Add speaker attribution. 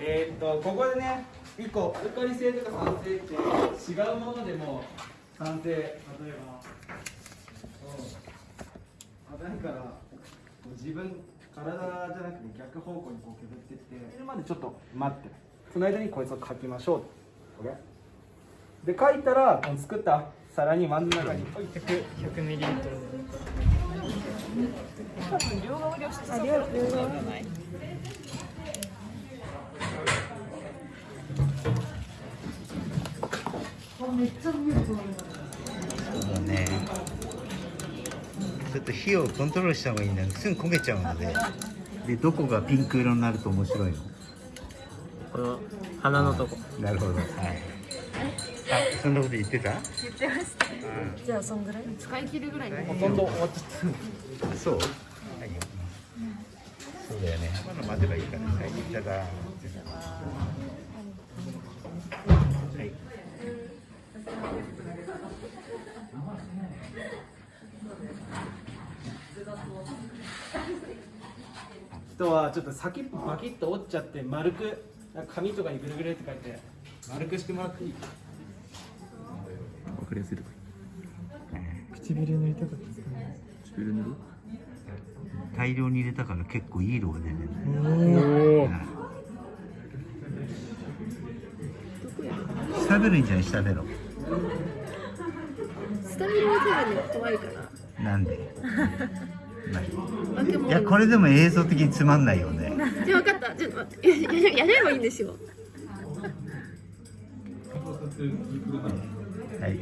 Speaker 1: えーっとここでね一個アルカリ性とか酸性って違うものでも酸性例えばそう危ないから自分体じゃなくて逆方向にこう削ってってそれまでちょっと待って。その間にこいつを書きましょう。で書いたらこの作った皿に真ん中に置いてく。
Speaker 2: 100ミリリットル。
Speaker 3: あ量量が
Speaker 4: そうだね。ちょっと火をコントロールした方がいいんだすぐ焦げちゃうので。でどこがピンク色になると面白いの？
Speaker 2: この鼻のとこ。
Speaker 4: なるほど。はい。あそんなこと言ってた？
Speaker 3: 言ってました。じゃあそんぐらい？使い切るぐらいに
Speaker 1: ほとんど終わっちゃった。
Speaker 4: そう？はい。よそうだよね。まだ待てばいいからはいただ
Speaker 1: 人はちょっと先っぽバキッと折っちゃって丸く紙とかにぐるぐるって書いて丸くしてもらっていい？
Speaker 5: わかりやすいとこ
Speaker 2: 唇塗りたかったです
Speaker 5: 唇塗る
Speaker 4: 大量に入れたから結構いい色が出てる。
Speaker 2: おお
Speaker 4: 下ベロいいんじゃない下ベロ
Speaker 3: スタミナは多分ね怖いから。
Speaker 4: なんで？いやこれでも映像的につまんないよね。
Speaker 3: じゃあ分かった。ちょっと待って。やややればいいんですよ。
Speaker 4: はい